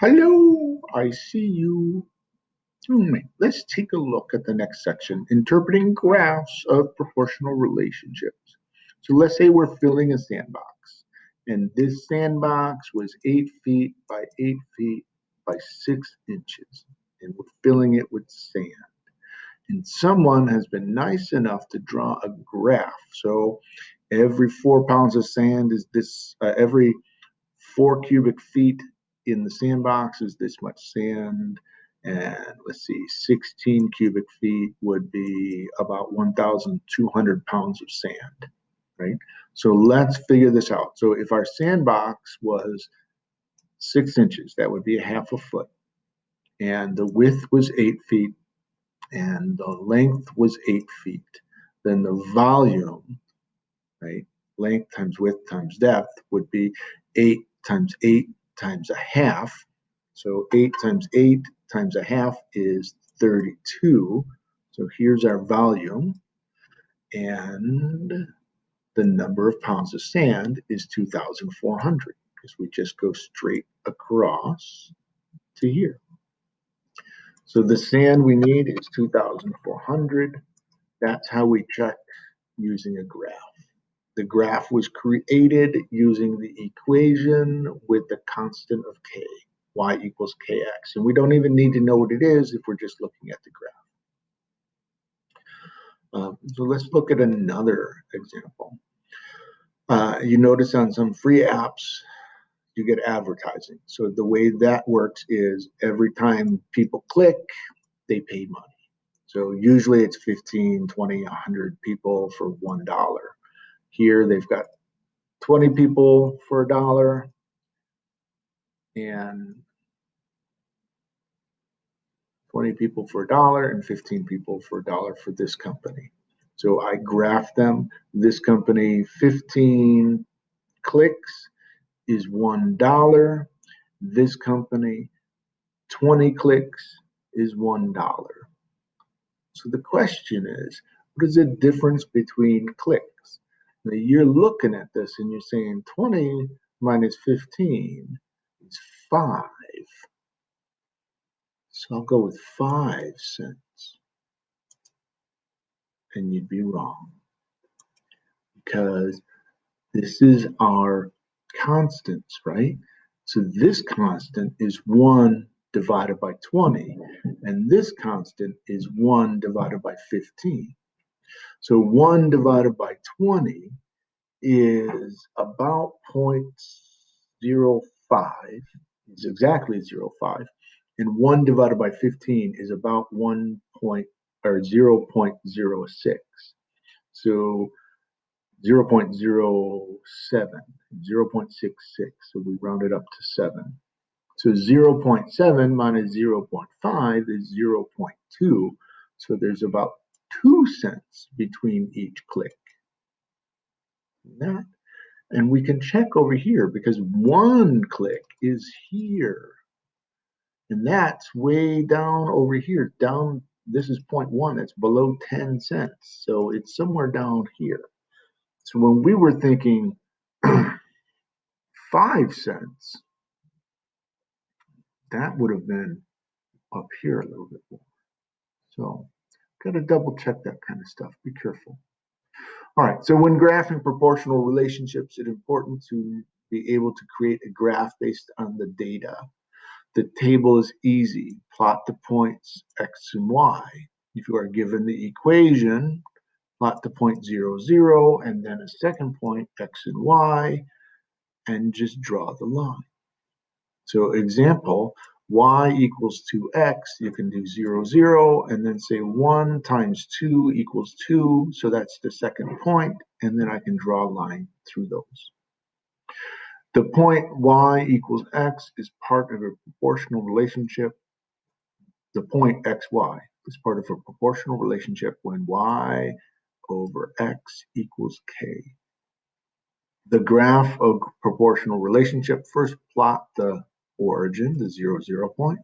Hello, I see you. Let's take a look at the next section, interpreting graphs of proportional relationships. So let's say we're filling a sandbox, and this sandbox was eight feet by eight feet by six inches, and we're filling it with sand. And someone has been nice enough to draw a graph. So every four pounds of sand is this, uh, every four cubic feet in the sandbox is this much sand. And let's see, 16 cubic feet would be about 1,200 pounds of sand, right? So let's figure this out. So if our sandbox was six inches, that would be a half a foot. And the width was eight feet and the length was eight feet. Then the volume, right, length times width times depth would be eight times eight times a half. So 8 times 8 times a half is 32. So here's our volume. And the number of pounds of sand is 2,400 because we just go straight across to here. So the sand we need is 2,400. That's how we check using a graph. The graph was created using the equation with the constant of k, y equals kx. And we don't even need to know what it is if we're just looking at the graph. Um, so let's look at another example. Uh, you notice on some free apps, you get advertising. So the way that works is every time people click, they pay money. So usually it's 15, 20, 100 people for $1. Here they've got 20 people for a dollar and 20 people for a dollar and 15 people for a dollar for this company. So I graph them. This company, 15 clicks is $1. This company, 20 clicks is $1. So the question is, what is the difference between clicks? You're looking at this and you're saying 20 minus 15 is 5. So I'll go with 5 cents. And you'd be wrong. Because this is our constants, right? So this constant is 1 divided by 20. And this constant is 1 divided by 15. So 1 divided by 20 is about 0.05, is exactly 0.5, and 1 divided by 15 is about 1 point or 0 0.06. So 0 0.07, 0 0.66, so we round it up to 7. So 0 0.7 minus 0 0.5 is 0 0.2, so there's about two cents between each click. That. And we can check over here because one click is here. And that's way down over here. Down, this is 0.1, it's below 10 cents. So it's somewhere down here. So when we were thinking five cents, that would have been up here a little bit more. So Got to double check that kind of stuff. Be careful. All right, so when graphing proportional relationships, it's important to be able to create a graph based on the data. The table is easy. Plot the points x and y. If you are given the equation, plot the point 0, 0, and then a second point, x and y, and just draw the line. So example, y equals 2x, you can do 0, 0, and then say 1 times 2 equals 2, so that's the second point, and then I can draw a line through those. The point y equals x is part of a proportional relationship. The point xy is part of a proportional relationship when y over x equals k. The graph of proportional relationship, first plot the origin, the zero, zero point.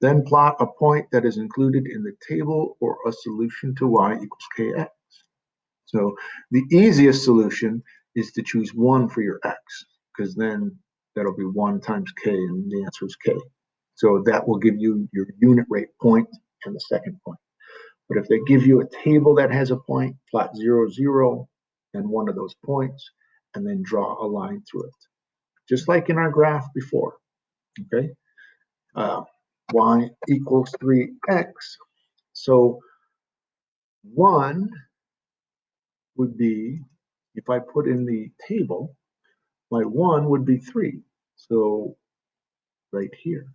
Then plot a point that is included in the table or a solution to y equals kx. So the easiest solution is to choose 1 for your x, because then that'll be 1 times k, and the answer is k. So that will give you your unit rate point and the second point. But if they give you a table that has a point, plot zero, zero, and one of those points, and then draw a line through it. Just like in our graph before, okay? Uh, y equals 3x. So 1 would be, if I put in the table, my 1 would be 3. So right here.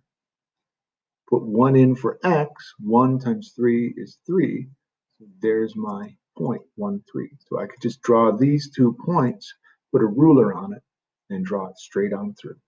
Put 1 in for x. 1 times 3 is 3. So there's my point, 1, 3. So I could just draw these two points, put a ruler on it, and draw it straight on through.